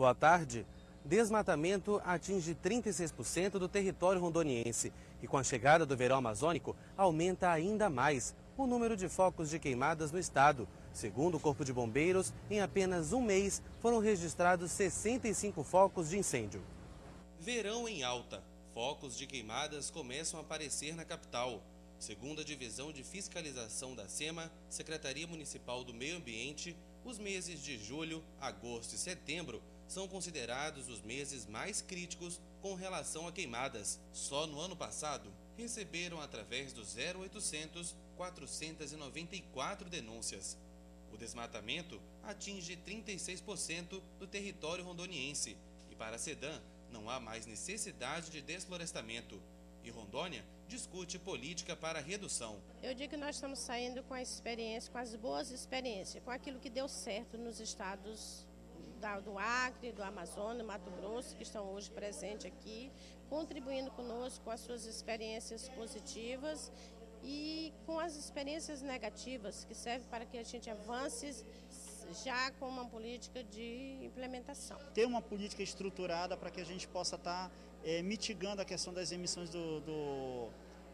Boa tarde. Desmatamento atinge 36% do território rondoniense e com a chegada do verão amazônico aumenta ainda mais o número de focos de queimadas no estado. Segundo o Corpo de Bombeiros, em apenas um mês foram registrados 65 focos de incêndio. Verão em alta. Focos de queimadas começam a aparecer na capital. Segundo a Divisão de Fiscalização da SEMA, Secretaria Municipal do Meio Ambiente, os meses de julho, agosto e setembro são considerados os meses mais críticos com relação a queimadas. Só no ano passado, receberam através do 0800 494 denúncias. O desmatamento atinge 36% do território rondoniense e para Sedã não há mais necessidade de desflorestamento. E Rondônia discute política para redução. Eu digo que nós estamos saindo com a experiência, com as boas experiências, com aquilo que deu certo nos estados do Acre, do Amazonas, Mato Grosso, que estão hoje presentes aqui, contribuindo conosco com as suas experiências positivas e com as experiências negativas, que servem para que a gente avance já com uma política de implementação. Ter uma política estruturada para que a gente possa estar tá, é, mitigando a questão das emissões do, do,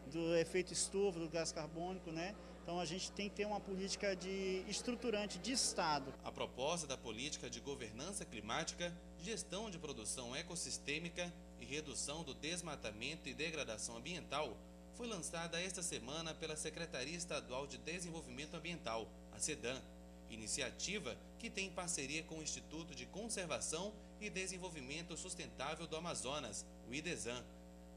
do efeito estufa, do gás carbônico, né? Então a gente tem que ter uma política de estruturante de Estado. A proposta da política de governança climática, gestão de produção ecossistêmica e redução do desmatamento e degradação ambiental foi lançada esta semana pela Secretaria Estadual de Desenvolvimento Ambiental, a SEDAM, iniciativa que tem parceria com o Instituto de Conservação e Desenvolvimento Sustentável do Amazonas, o IDESAN.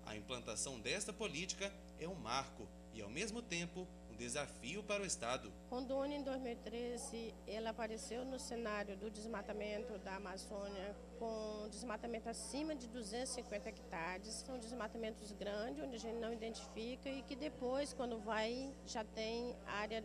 A implantação desta política é um marco e, ao mesmo tempo, desafio para o Estado. Rondônia, em 2013, ela apareceu no cenário do desmatamento da Amazônia com desmatamento acima de 250 hectares. São desmatamentos grandes, onde a gente não identifica e que depois, quando vai, já tem área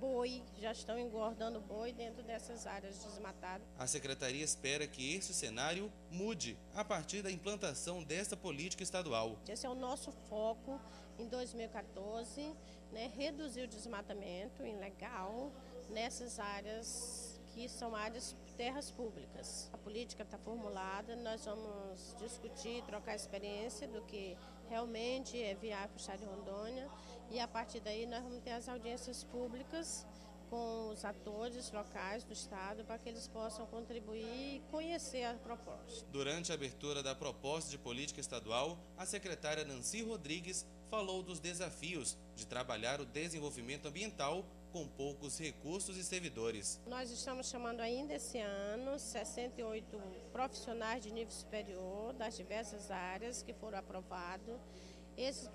boi, já estão engordando boi dentro dessas áreas desmatadas. A Secretaria espera que esse cenário mude a partir da implantação desta política estadual. Esse é o nosso foco em 2014, né, reduzir o desmatamento ilegal nessas áreas que são áreas terras públicas. A política está formulada, nós vamos discutir, trocar experiência do que realmente é viável para o Estado de Rondônia e a partir daí nós vamos ter as audiências públicas com os atores locais do Estado para que eles possam contribuir e conhecer a proposta. Durante a abertura da proposta de política estadual, a secretária Nancy Rodrigues falou dos desafios de trabalhar o desenvolvimento ambiental com poucos recursos e servidores. Nós estamos chamando ainda esse ano 68 profissionais de nível superior das diversas áreas que foram aprovados. Esses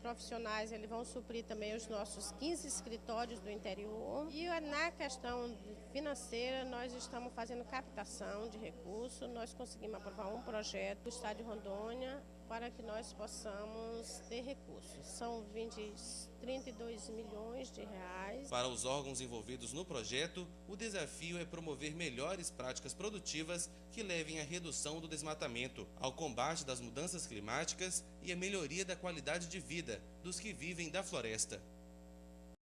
profissionais eles vão suprir também os nossos 15 escritórios do interior. E na questão financeira, nós estamos fazendo captação de recursos. Nós conseguimos aprovar um projeto do Estado de Rondônia para que nós possamos ter recursos. São 20, 32 milhões de reais. Para os órgãos envolvidos no projeto, o desafio é promover melhores práticas produtivas que levem à redução do desmatamento, ao combate das mudanças climáticas e à melhoria da qualidade de vida dos que vivem da floresta.